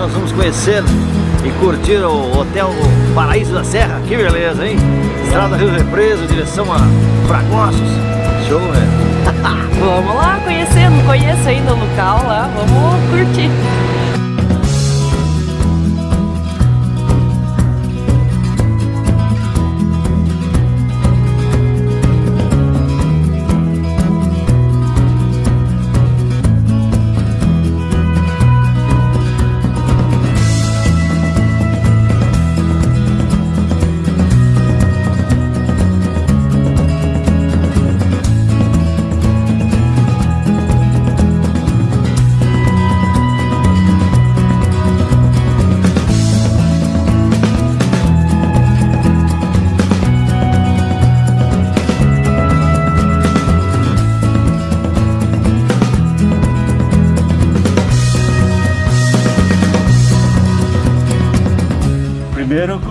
Nós vamos conhecer e curtir o Hotel Paraíso da Serra. Que beleza, hein? Estrada Rio Represo, direção a Fragosos. Show, né? vamos lá conhecer, não conheço ainda o local lá, vamos curtir.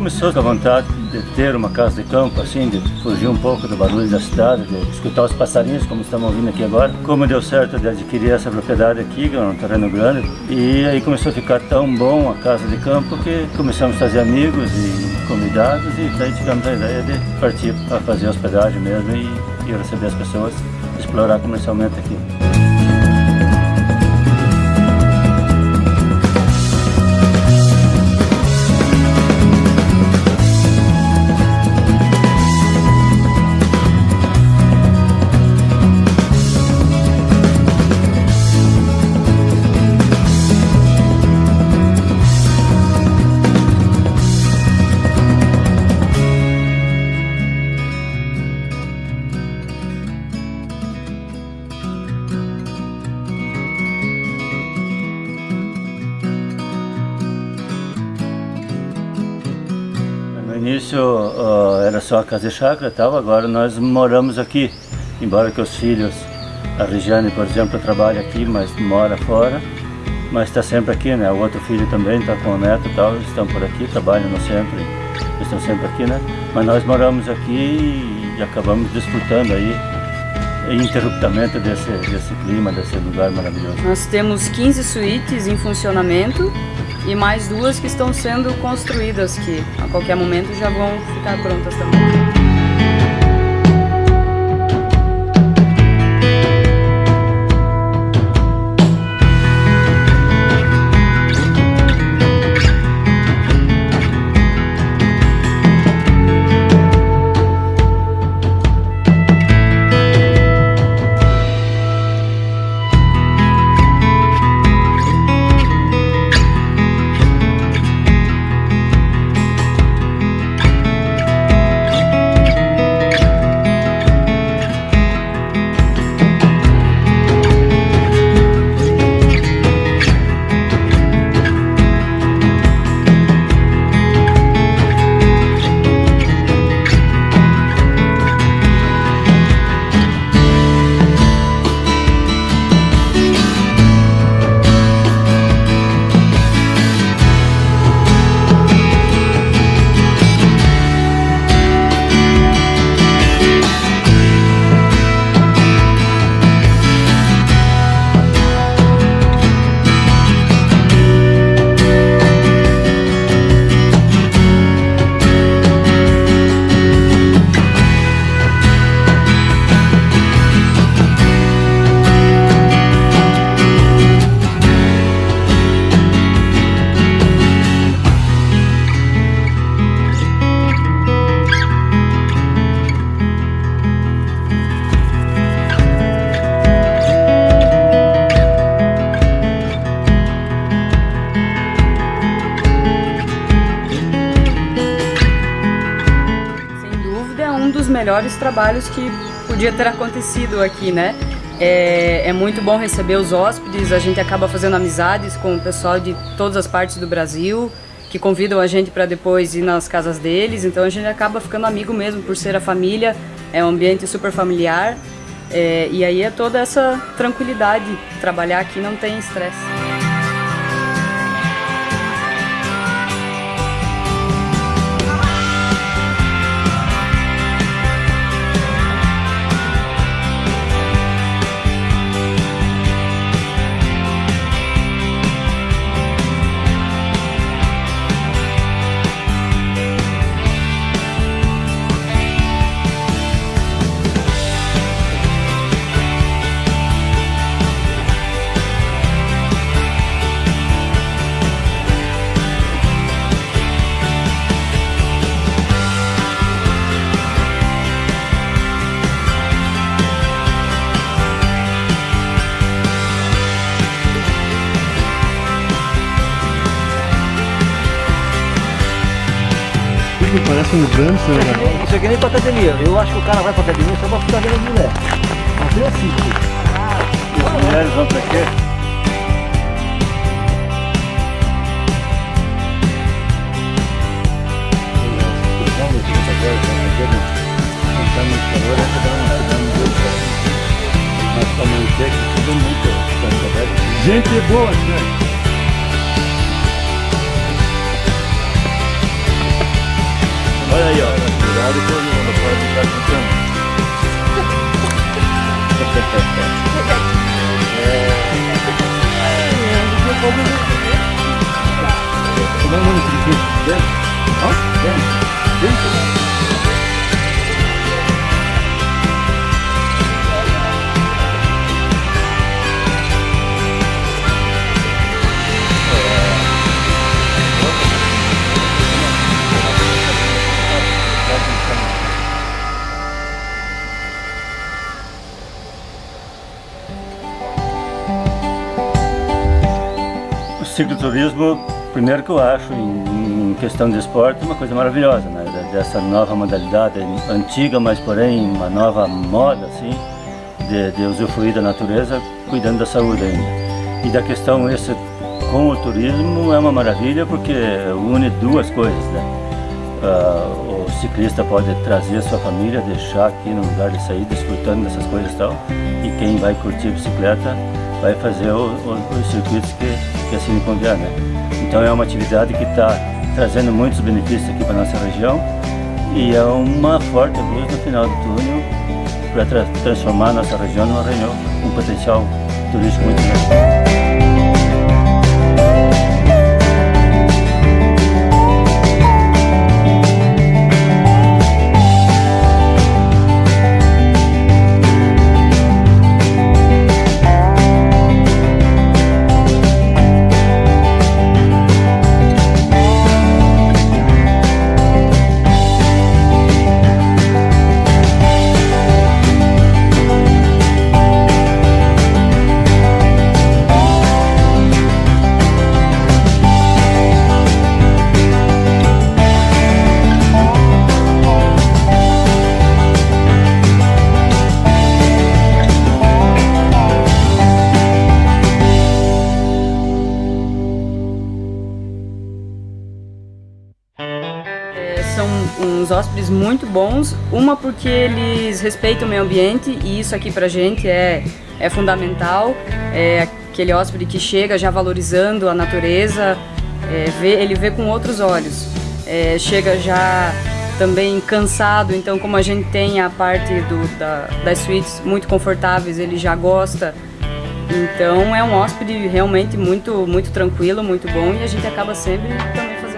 Com a vontade de ter uma casa de campo, assim, de fugir um pouco do barulho da cidade, de escutar os passarinhos, como estamos ouvindo aqui agora. Como deu certo de adquirir essa propriedade aqui, que é um terreno grande, e aí começou a ficar tão bom a casa de campo que começamos a fazer amigos e convidados, e daí tivemos a ideia de partir para fazer hospedagem mesmo e, e receber as pessoas, explorar comercialmente aqui. Início uh, era só a casa de chácara tal, agora nós moramos aqui. Embora que os filhos, a Regiane, por exemplo, trabalha aqui, mas mora fora, mas está sempre aqui, né? O outro filho também está com o neto e tal, estão por aqui, trabalham sempre, estão sempre aqui, né? Mas nós moramos aqui e acabamos desfrutando aí interruptamente desse, desse clima, desse lugar maravilhoso. Nós temos 15 suítes em funcionamento e mais duas que estão sendo construídas que a qualquer momento já vão ficar prontas também. Melhores trabalhos que podia ter acontecido aqui, né? É, é, muito bom receber os hóspedes, a gente acaba fazendo amizades com o pessoal de todas as partes do Brasil, que convidam a gente para depois ir nas casas deles, então a gente acaba ficando amigo mesmo por ser a família, é um ambiente super familiar, é, e aí é toda essa tranquilidade, trabalhar aqui não tem estresse. Com ganso, né? Isso aqui nem pra academia. Eu acho que o cara vai pra academia só pra ficar vendo mulher. Não tem assim, filho. As mulheres vão pra quê? Gente boa, gente. Olha aí, ó. Cuidado com o não pode ficar com Vamos no circuito dentro? Ó, dentro. Dentro. O cicloturismo, primeiro que eu acho, em, em questão de esporte, uma coisa maravilhosa, né? Dessa nova modalidade, antiga, mas porém uma nova moda, assim, de, de usufruir da natureza, cuidando da saúde ainda. E da questão esse com o turismo é uma maravilha porque une duas coisas, né? Uh, o ciclista pode trazer sua família, deixar aqui no lugar de sair, desfrutando dessas coisas e tal. E quem vai curtir bicicleta vai fazer o, o, os circuitos que, que assim convier, né? Então é uma atividade que está trazendo muitos benefícios aqui para nossa região e é uma forte luz no final do túnel para tra transformar nossa região numa região com potencial turístico muito grande. Muito bons. Uma porque eles respeitam o meio ambiente e isso aqui pra gente é, é fundamental. É aquele hóspede que chega já valorizando a natureza, é, vê, ele vê com outros olhos. É, chega já também cansado, então como a gente tem a parte do, da, das suítes muito confortáveis, ele já gosta. Então é um hóspede realmente muito, muito tranquilo, muito bom e a gente acaba sempre também fazendo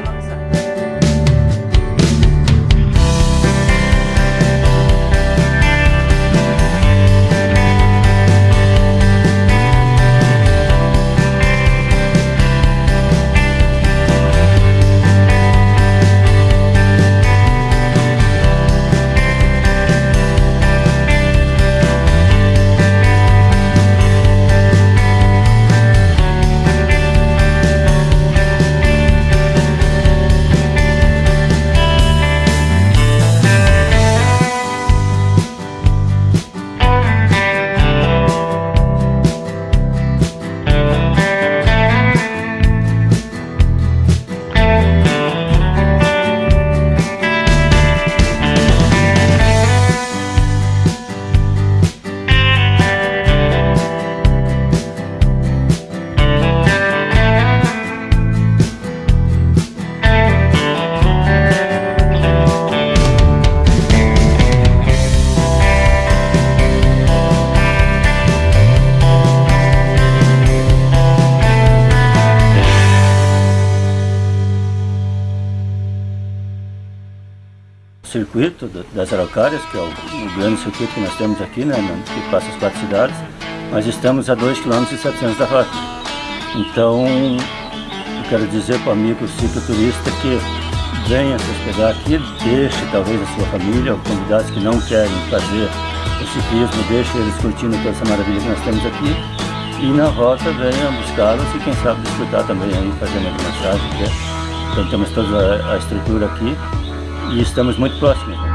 circuito das Araucárias, que é o, o, grande circuito que nós temos aqui, né, que passa as quatro cidades, nós estamos a 2,7 km da rota. Então, eu quero dizer para o amigo cicloturista que venha se hospedar aqui, deixe talvez a sua família, ou convidados que não querem fazer o ciclismo, deixe eles curtindo toda essa maravilha que nós temos aqui, e na rota venha buscá-los e quem sabe desfrutar também aí, fazer uma massagem. Então temos toda a estrutura aqui e estamos muito próximos. Né?